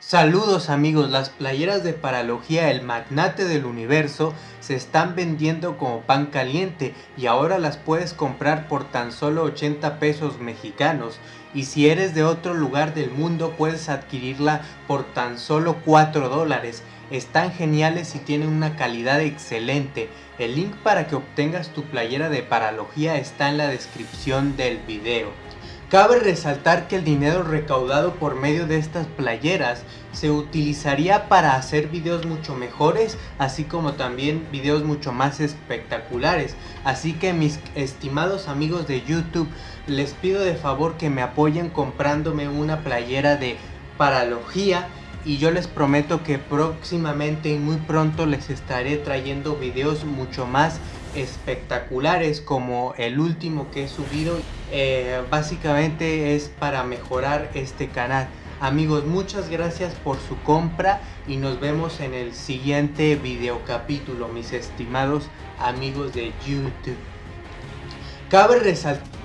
Saludos amigos, las playeras de Paralogía, el magnate del universo, se están vendiendo como pan caliente y ahora las puedes comprar por tan solo 80 pesos mexicanos. Y si eres de otro lugar del mundo puedes adquirirla por tan solo 4 dólares. Están geniales y tienen una calidad excelente. El link para que obtengas tu playera de Paralogía está en la descripción del video. Cabe resaltar que el dinero recaudado por medio de estas playeras se utilizaría para hacer videos mucho mejores, así como también videos mucho más espectaculares. Así que mis estimados amigos de YouTube, les pido de favor que me apoyen comprándome una playera de paralogía y yo les prometo que próximamente y muy pronto les estaré trayendo videos mucho más espectaculares como el último que he subido eh, básicamente es para mejorar este canal. Amigos muchas gracias por su compra y nos vemos en el siguiente video capítulo mis estimados amigos de youtube. Cabe resaltar